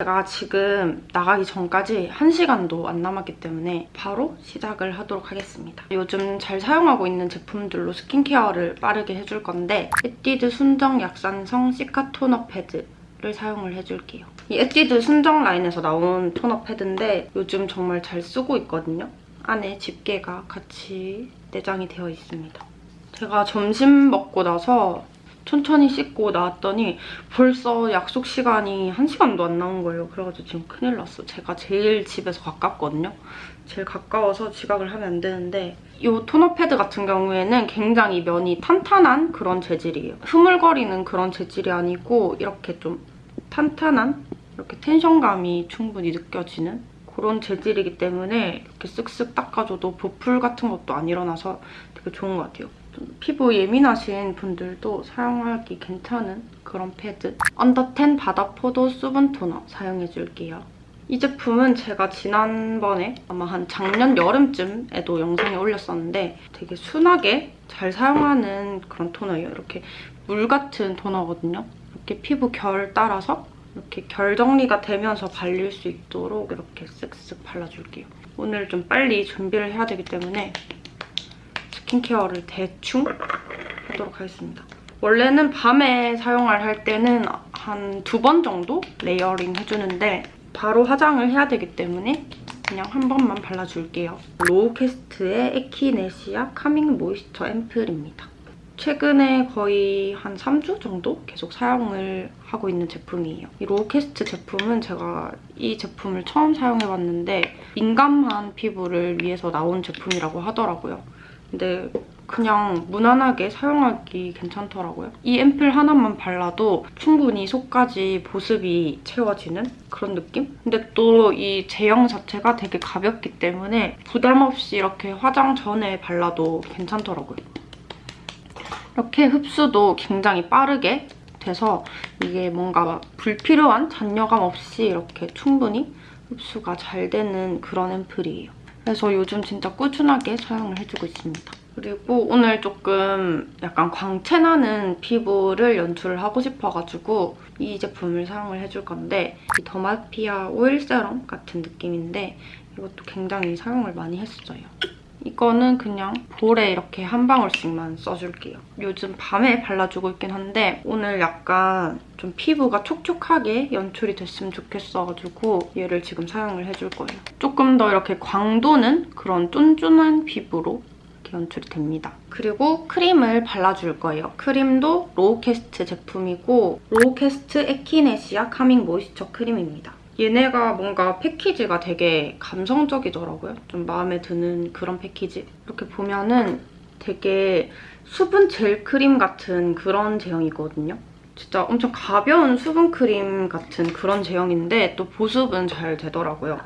제가 지금 나가기 전까지 1시간도 안 남았기 때문에 바로 시작을 하도록 하겠습니다. 요즘 잘 사용하고 있는 제품들로 skincare를 빠르게 해줄 건데 에뛰드 순정 약산성 시카 토너 패드 를 사용을 해줄게요. 이 에뛰드 순정 라인에서 나온 토너 패드인데 요즘 정말 잘 쓰고 있거든요. 안에 집게가 같이 내장이 되어 있습니다. 제가 점심 먹고 나서 천천히 씻고 나왔더니 벌써 약속 시간이 1시간도 안 나온 거예요. 그래가지고 지금 큰일 났어. 제가 제일 집에서 가깝거든요. 제일 가까워서 지각을 하면 안 되는데 이 토너 패드 같은 경우에는 굉장히 면이 탄탄한 그런 재질이에요. 흐물거리는 그런 재질이 아니고 이렇게 좀 탄탄한 이렇게 텐션감이 충분히 느껴지는 그런 재질이기 때문에 이렇게 쓱쓱 닦아줘도 보풀 같은 것도 안 일어나서 되게 좋은 것 같아요. 좀 피부 예민하신 분들도 사용하기 괜찮은 그런 패드. 언더텐 바다 포도 수분 토너 사용해줄게요. 이 제품은 제가 지난번에 아마 한 작년 여름쯤에도 영상에 올렸었는데 되게 순하게 잘 사용하는 그런 토너예요. 이렇게 물 같은 토너거든요. 이렇게 피부 결 따라서 이렇게 결 정리가 되면서 발릴 수 있도록 이렇게 쓱쓱 발라줄게요. 오늘 좀 빨리 준비를 해야 되기 때문에 skincare를 대충 하도록 하겠습니다. 원래는 밤에 사용을 할 때는 한 두 번 정도 layering 해주는데 바로 화장을 해야 되기 때문에 그냥 한 번만 발라줄게요. 로우퀘스트의 에키네시아 calming moisture 앰플입니다. 최근에 거의 한 3주 정도 계속 사용을 하고 있는 제품이에요. 이 로우퀘스트 제품은 제가 이 제품을 처음 사용해봤는데 민감한 피부를 위해서 나온 제품이라고 하더라고요. 근데 그냥 무난하게 사용하기 괜찮더라고요. 이 앰플 하나만 발라도 충분히 속까지 보습이 채워지는 그런 느낌? 근데 또 이 제형 자체가 되게 가볍기 때문에 부담 없이 이렇게 화장 전에 발라도 괜찮더라고요. 이렇게 흡수도 굉장히 빠르게 돼서 이게 뭔가 불필요한 잔여감 없이 이렇게 충분히 흡수가 잘 되는 그런 앰플이에요. 그래서 요즘 진짜 꾸준하게 사용을 해주고 있습니다. 그리고 오늘 조금 약간 광채나는 피부를 연출을 하고 싶어가지고 이 제품을 사용을 해줄 건데 이 더마피아 오일 세럼 같은 느낌인데 이것도 굉장히 사용을 많이 했어요. 이거는 그냥 볼에 이렇게 한 방울씩만 써줄게요. 요즘 밤에 발라주고 있긴 한데 오늘 약간 좀 피부가 촉촉하게 연출이 됐으면 좋겠어가지고 얘를 지금 사용을 해줄 거예요. 조금 더 이렇게 광도는 그런 쫀쫀한 피부로 연출이 됩니다. 그리고 크림을 발라줄 거예요. 크림도 로우퀘스트 제품이고 로우퀘스트 에키네시아 calming moisture 크림입니다. 얘네가 뭔가 패키지가 되게 감성적이더라고요. 좀 마음에 드는 그런 패키지. 이렇게 보면은 되게 수분 젤 크림 같은 그런 제형이거든요. 진짜 엄청 가벼운 수분 크림 같은 그런 제형인데 또 보습은 잘 되더라고요.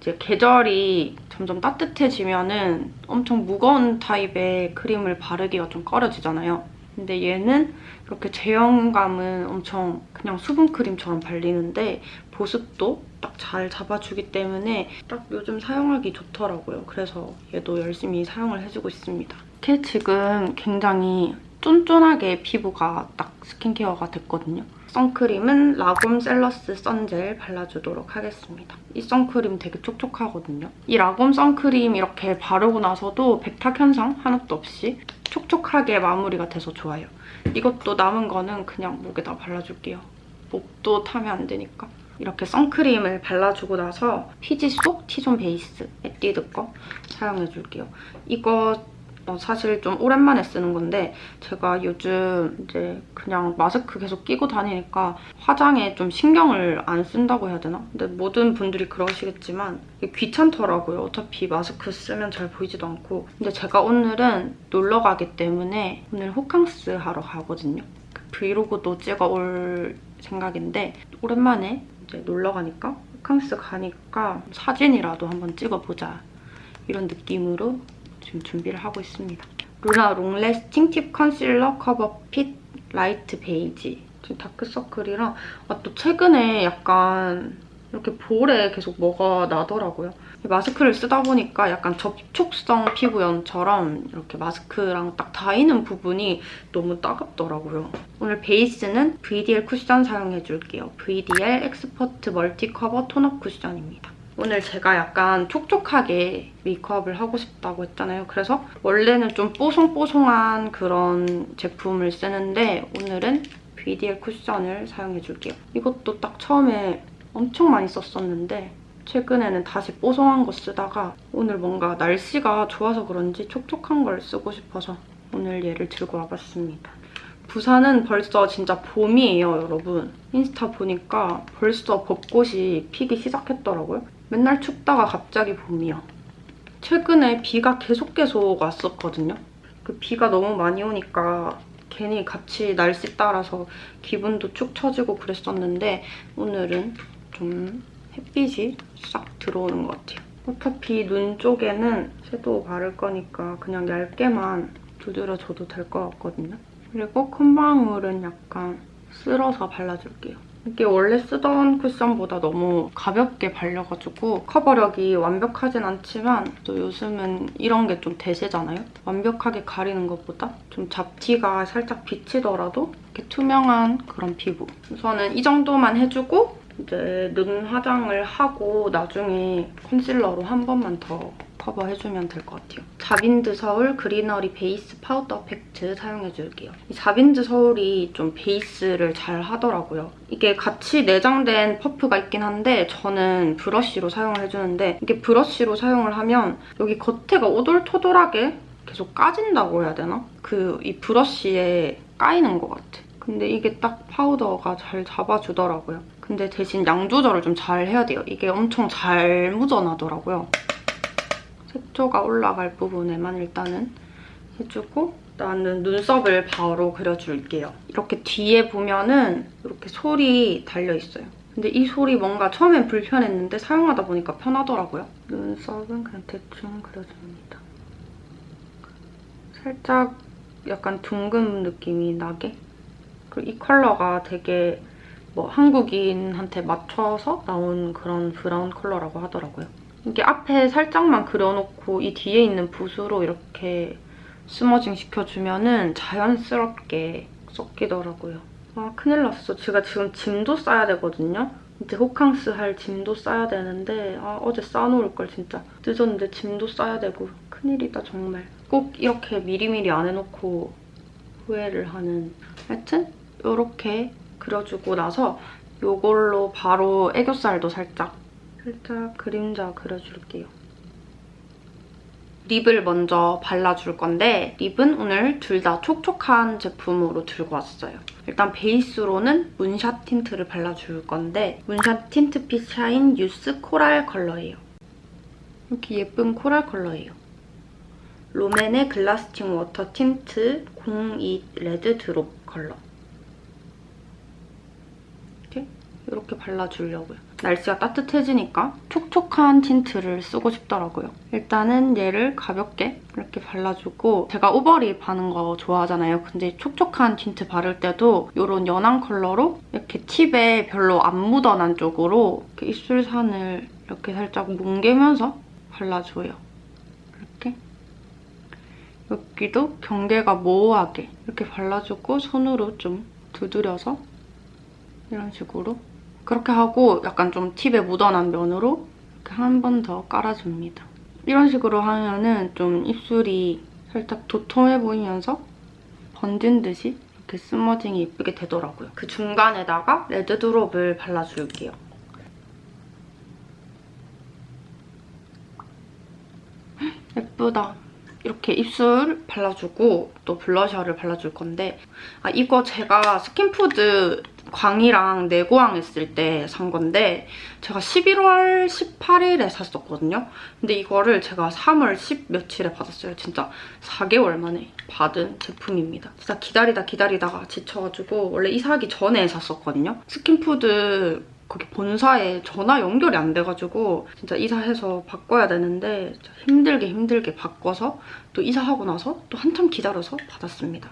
이제 계절이 점점 따뜻해지면 은 엄청 무거운 타입의 크림을 바르기가 좀 꺼려지잖아요. 근데 얘는 이렇게 제형감은 엄청 그냥 수분크림처럼 발리는데 보습도 딱 잘 잡아주기 때문에 딱 요즘 사용하기 좋더라고요. 그래서 얘도 열심히 사용을 해주고 있습니다. 이렇게 지금 굉장히 쫀쫀하게 피부가 딱 스킨케어가 됐거든요. 선크림은 라곰 셀러스 선젤 발라주도록 하겠습니다. 이 선크림 되게 촉촉하거든요. 이 라곰 선크림 이렇게 바르고 나서도 백탁 현상 하나도 없이 촉촉하게 마무리가 돼서 좋아요. 이것도 남은 거는 그냥 목에다 발라줄게요. 목도 타면 안 되니까. 이렇게 선크림을 발라주고 나서 피지속 T zone 베이스 에뛰드 거 사용해줄게요. 이거 어, 사실 좀 오랜만에 쓰는 건데 제가 요즘 이제 그냥 마스크 계속 끼고 다니니까 화장에 좀 신경을 안 쓴다고 해야 되나? 근데 모든 분들이 그러시겠지만 귀찮더라고요. 어차피 마스크 쓰면 잘 보이지도 않고 근데 제가 오늘은 놀러 가기 때문에 오늘 호캉스 하러 가거든요. 그 브이로그도 찍어 올 생각인데 오랜만에 이제 놀러 가니까 호캉스 가니까 사진이라도 한번 찍어보자 이런 느낌으로 지금 준비를 하고 있습니다. 루나 long lasting tip concealer cover fit light beige 지금 다크서클이랑 아, 또 최근에 약간 이렇게 볼에 계속 뭐가 나더라고요. 마스크를 쓰다 보니까 약간 접촉성 피부염처럼 이렇게 마스크랑 딱 닿이는 부분이 너무 따갑더라고요. 오늘 베이스는 VDL 쿠션 사용해줄게요. VDL expert multi cover tone-up 쿠션입니다. 오늘 제가 약간 촉촉하게 메이크업을 하고 싶다고 했잖아요. 그래서 원래는 좀 뽀송뽀송한 그런 제품을 쓰는데 오늘은 VDL 쿠션을 사용해줄게요. 이것도 딱 처음에 엄청 많이 썼었는데 최근에는 다시 뽀송한 거 쓰다가 오늘 뭔가 날씨가 좋아서 그런지 촉촉한 걸 쓰고 싶어서 오늘 얘를 들고 와봤습니다. 부산은 벌써 진짜 봄이에요, 여러분. 인스타 보니까 벌써 벚꽃이 피기 시작했더라고요. 맨날 춥다가 갑자기 봄이야. 최근에 비가 계속 계속 왔었거든요. 그 비가 너무 많이 오니까 괜히 같이 날씨 따라서 기분도 축 처지고 그랬었는데 오늘은 좀 햇빛이 싹 들어오는 것 같아요. 어차피 눈 쪽에는 섀도우 바를 거니까 그냥 얇게만 두드려줘도 될 것 같거든요. 그리고 콧방울은 약간 쓸어서 발라줄게요. 이게 원래 쓰던 쿠션보다 너무 가볍게 발려가지고 커버력이 완벽하진 않지만 또 요즘은 이런 게 좀 대세잖아요? 완벽하게 가리는 것보다 좀 잡티가 살짝 비치더라도 이렇게 투명한 그런 피부. 우선은 이 정도만 해주고 이제 눈 화장을 하고 나중에 컨실러로 한 번만 더 커버해주면 될 것 같아요. 자빈드서울 greenery 베이스 파우더 팩트 사용해줄게요. 이 자빈드서울이 좀 베이스를 잘 하더라고요. 이게 같이 내장된 퍼프가 있긴 한데 저는 브러쉬로 사용을 해주는데 이게 브러쉬로 사용을 하면 여기 겉에가 오돌토돌하게 계속 까진다고 해야 되나? 그 이 브러쉬에 까이는 것 같아. 근데 이게 딱 파우더가 잘 잡아주더라고요. 근데 대신 양 조절을 좀 잘 해야 돼요. 이게 엄청 잘 묻어나더라고요. 색조가 올라갈 부분에만 일단은 해주고 나는 눈썹을 바로 그려줄게요. 이렇게 뒤에 보면은 이렇게 솔이 달려있어요. 근데 이 솔이 뭔가 처음엔 불편했는데 사용하다 보니까 편하더라고요. 눈썹은 그냥 대충 그려줍니다. 살짝 약간 둥근 느낌이 나게 그리고 이 컬러가 되게 뭐 한국인한테 맞춰서 나온 그런 브라운 컬러라고 하더라고요. 이게 앞에 살짝만 그려놓고 이 뒤에 있는 붓으로 이렇게 스머징 시켜주면 은 자연스럽게 섞이더라고요. 아 큰일 났어. 제가 지금 짐도 싸야 되거든요. 이제 호캉스 할 짐도 싸야 되는데 아 어제 싸놓을 걸 진짜 늦었는데 짐도 싸야 되고 큰일이다 정말. 꼭 이렇게 미리미리 안 해놓고 후회를 하는 하여튼 이렇게 그려주고 나서 이걸로 바로 애교살도 살짝 살짝 그림자 그려줄게요. lip을 먼저 발라줄 건데 lip은 오늘 둘 다 촉촉한 제품으로 들고 왔어요. 일단 베이스로는 문샷 틴트를 발라줄 건데 문샷 tint fit shine youth coral 컬러예요. 이렇게 예쁜 코랄 컬러예요. 롬앤의 glasting water tint 02 red drop 컬러. 이렇게 발라주려고요. 날씨가 따뜻해지니까 촉촉한 틴트를 쓰고 싶더라고요. 일단은 얘를 가볍게 이렇게 발라주고 제가 over lip 하는 거 좋아하잖아요. 근데 촉촉한 틴트 바를 때도 이런 연한 컬러로 이렇게 팁에 별로 안 묻어난 쪽으로 입술산을 이렇게 살짝 뭉개면서 발라줘요. 이렇게. 여기도 경계가 모호하게 이렇게 발라주고 손으로 좀 두드려서 이런 식으로 그렇게 하고 약간 좀 팁에 묻어난 면으로 이렇게 한 번 더 깔아줍니다. 이런 식으로 하면은 좀 입술이 살짝 도톰해 보이면서 번진 듯이 이렇게 스머징이 예쁘게 되더라고요. 그 중간에다가 레드 드롭을 발라줄게요. 예쁘다. 이렇게 입술 발라주고 또 블러셔를 발라줄 건데 아 이거 제가 스킨푸드 광희랑 네고왕 했을 때 산 건데 제가 11월 18일에 샀었거든요. 근데 이거를 제가 3월 10 며칠에 받았어요. 진짜 4개월 만에 받은 제품입니다. 진짜 기다리다 기다리다가 지쳐가지고 원래 이사하기 전에 샀었거든요. 스킨푸드 거기 본사에 전화 연결이 안 돼가지고 진짜 이사해서 바꿔야 되는데 힘들게 힘들게 바꿔서 또 이사하고 나서 또 한참 기다려서 받았습니다.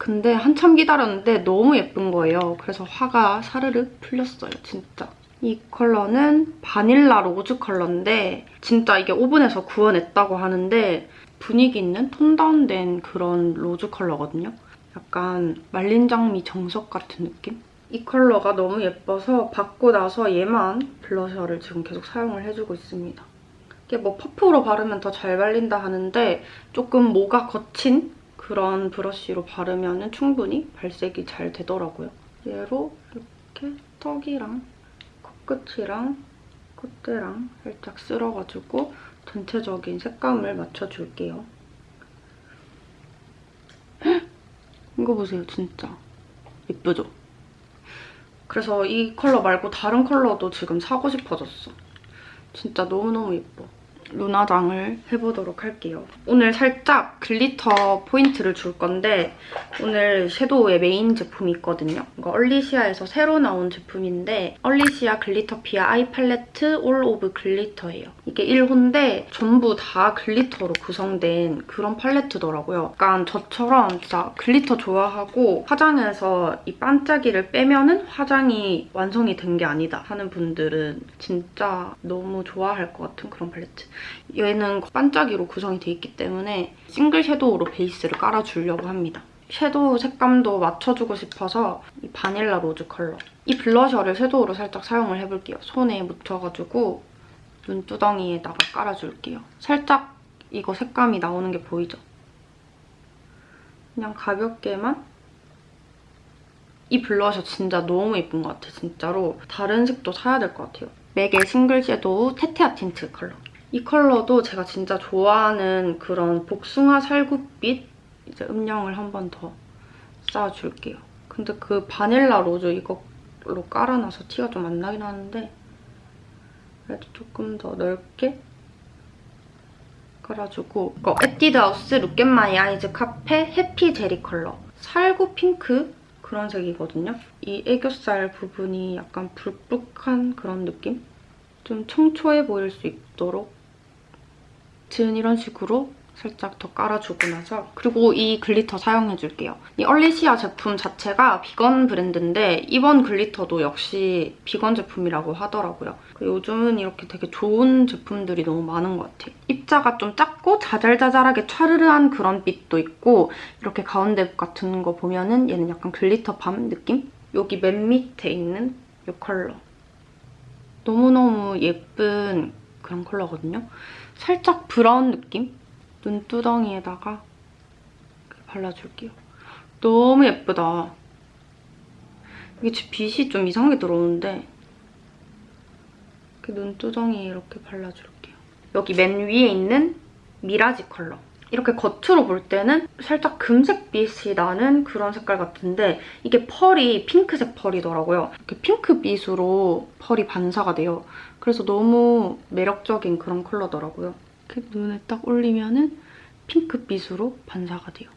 근데 한참 기다렸는데 너무 예쁜 거예요. 그래서 화가 사르르 풀렸어요, 진짜. 이 컬러는 바닐라 로즈 컬러인데 진짜 이게 오븐에서 구워냈다고 하는데 분위기 있는 tone down된 그런 로즈 컬러거든요. 약간 말린 장미 정석 같은 느낌? 이 컬러가 너무 예뻐서 받고 나서 얘만 blusher를 지금 계속 사용을 해주고 있습니다. 이게 뭐 퍼프로 바르면 더 잘 발린다 하는데 조금 모가 거친 그런 브러쉬로 바르면 충분히 발색이 잘 되더라고요. 얘로 이렇게 턱이랑 코끝이랑 콧대랑 살짝 쓸어가지고 전체적인 색감을 맞춰줄게요. 이거 보세요, 진짜. 예쁘죠? 그래서 이 컬러 말고 다른 컬러도 지금 사고 싶어졌어. 진짜 너무너무 예뻐. 눈화장을 해보도록 할게요. 오늘 살짝 glitter 포인트를 줄 건데 오늘 shadow의 메인 제품이 있거든요. 이거 얼리시아에서 새로 나온 제품인데 얼리시아 Glitterpia Eye Palette All of Glitter예요. 이게 1호인데 전부 다 glitter로 구성된 그런 팔레트더라고요. 약간 저처럼 진짜 glitter 좋아하고 화장해서 이 반짝이를 빼면 은 화장이 완성이 된 게 아니다 하는 분들은 진짜 너무 좋아할 것 같은 그런 팔레트. 얘는 반짝이로 구성이 돼 있기 때문에 single shadow로 베이스를 깔아주려고 합니다. shadow 색감도 맞춰주고 싶어서 이 바닐라 로즈 컬러. 이 blusher를 shadow로 살짝 사용을 해볼게요. 손에 묻혀가지고 눈두덩이에다가 깔아줄게요. 살짝 이거 색감이 나오는 게 보이죠? 그냥 가볍게만 이 블러셔 진짜 너무 예쁜 것 같아, 진짜로. 다른 색도 사야 될 것 같아요. 맥의 single shadow Tete-A-Tint 컬러. 이 컬러도 제가 진짜 좋아하는 그런 복숭아 살구빛 이제 음영을 한 번 더 쌓아줄게요. 근데 그 바닐라 로즈 이걸로 깔아놔서 티가 좀 안 나긴 하는데 그래도 조금 더 넓게 깔아주고 이거 에뛰드하우스 Look At My Eyes 카페 해피 제리 컬러 살구 핑크 그런 색이거든요. 이 애교살 부분이 약간 불룩한 그런 느낌? 좀 청초해 보일 수 있도록 든 이런 식으로 살짝 더 깔아주고 나서 그리고 이 glitter 사용해줄게요. 이 얼리시아 제품 자체가 비건 브랜드인데 이번 glitter도 역시 비건 제품이라고 하더라고요. 요즘은 이렇게 되게 좋은 제품들이 너무 많은 것 같아요. 입자가 좀 작고 자잘자잘하게 촤르르한 그런 빛도 있고 이렇게 가운데 같은 거 보면은 얘는 약간 glitter balm 느낌? 여기 맨 밑에 있는 이 컬러. 너무너무 예쁜 그런 컬러거든요. 살짝 브라운 느낌? 눈두덩이에다가 발라줄게요. 너무 예쁘다. 이게 빛이 좀 이상하게 들어오는데 눈두덩이에 이렇게 발라줄게요. 여기 맨 위에 있는 Mirage 컬러. 이렇게 겉으로 볼 때는 살짝 금색빛이 나는 그런 색깔 같은데 이게 펄이 핑크색 펄이더라고요. 이렇게 핑크빛으로 펄이 반사가 돼요. 그래서 너무 매력적인 그런 컬러더라고요. 이렇게 눈에 딱 올리면 은 핑크빛으로 반사가 돼요.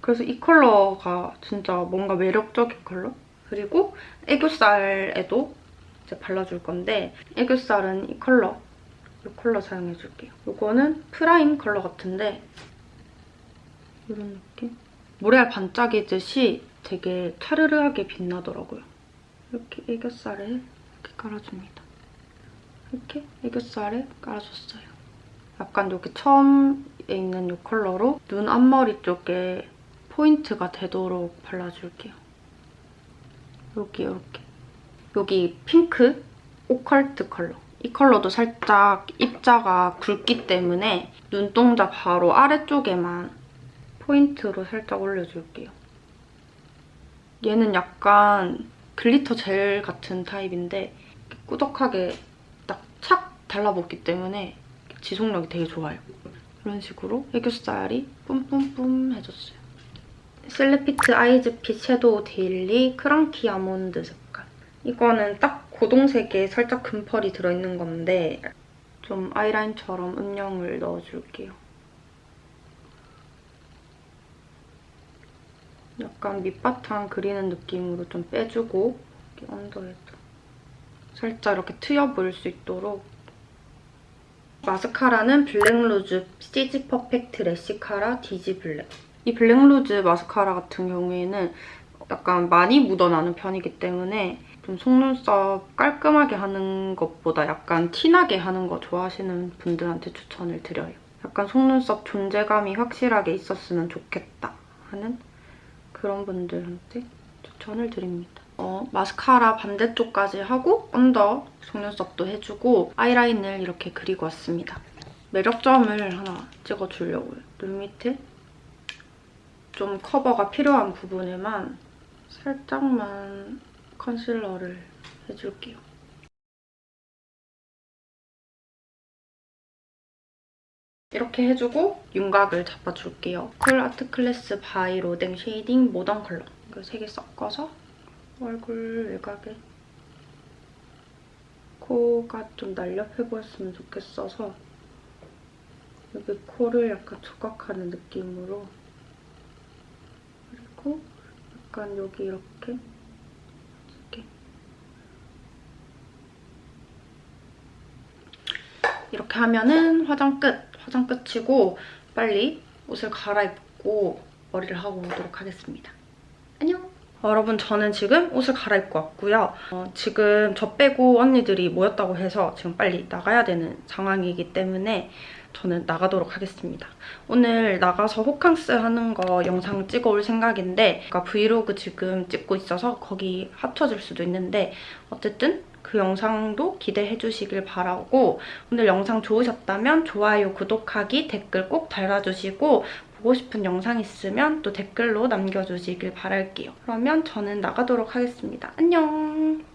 그래서 이 컬러가 진짜 뭔가 매력적인 컬러? 그리고 애교살에도 이제 발라줄 건데 애교살은 이 컬러, 이 컬러 사용해줄게요. 이거는 Prime 컬러 같은데 이런 느낌? 모래알 반짝이듯이 되게 차르르하게 빛나더라고요. 이렇게 애교살에 이렇게 깔아줍니다. 이렇게 애교살에 깔아줬어요. 약간 여기 처음에 있는 이 컬러로 눈 앞머리 쪽에 포인트가 되도록 발라줄게요. 여기 이렇게. 여기 핑크 오컬트 컬러. 이 컬러도 살짝 입자가 굵기 때문에 눈동자 바로 아래쪽에만 포인트로 살짝 올려줄게요. 얘는 약간 glitter 젤 같은 타입인데 꾸덕하게 딱 착 달라붙기 때문에 지속력이 되게 좋아요. 이런 식으로 애교살이 뿜뿜뿜 해줬어요. 슬래피트 아이즈핏 shadow 데일리 크런키 아몬드 색깔. 이거는 딱 고동색에 살짝 금펄이 들어있는 건데 좀 아이라인처럼 음영을 넣어줄게요. 약간 밑바탕 그리는 느낌으로 좀 빼주고 언더에도 살짝 이렇게 트여 보일 수 있도록 마스카라는 블랙루즈 시지 Perfect Lashcara 디지 블랙. 이 블랙루즈 마스카라 같은 경우에는 약간 많이 묻어나는 편이기 때문에 좀 속눈썹 깔끔하게 하는 것보다 약간 티나게 하는 거 좋아하시는 분들한테 추천을 드려요. 약간 속눈썹 존재감이 확실하게 있었으면 좋겠다 하는 그런 분들한테 추천을 드립니다. 어, 마스카라 반대쪽까지 하고 언더 속눈썹도 해주고 아이라인을 이렇게 그리고 왔습니다. 매력점을 하나 찍어주려고요. 눈 밑에 좀 커버가 필요한 부분에만 살짝만 컨실러를 해줄게요. 이렇게 해주고 윤곽을 잡아줄게요. 쿨 Art Class by 로댕 shading 모던 컬러 이거 세 개 섞어서 얼굴 외곽에 코가 좀 날렵해 보였으면 좋겠어서 여기 코를 약간 조각하는 느낌으로 그리고 약간 여기 이렇게 이렇게 하면은 화장 끝! 화장 끝이고 빨리 옷을 갈아입고 머리를 하고 오도록 하겠습니다. 안녕! 어, 여러분 저는 지금 옷을 갈아입고 왔고요. 어, 지금 저 빼고 언니들이 모였다고 해서 지금 빨리 나가야 되는 상황이기 때문에 저는 나가도록 하겠습니다. 오늘 나가서 호캉스 하는 거 영상 찍어올 생각인데 그러니까 브이로그 지금 찍고 있어서 거기 합쳐질 수도 있는데 어쨌든 그 영상도 기대해 주시길 바라고 오늘 영상 좋으셨다면 좋아요, 구독하기, 댓글 꼭 달아주시고 보고 싶은 영상 있으면 또 댓글로 남겨주시길 바랄게요. 그러면 저는 나가도록 하겠습니다. 안녕!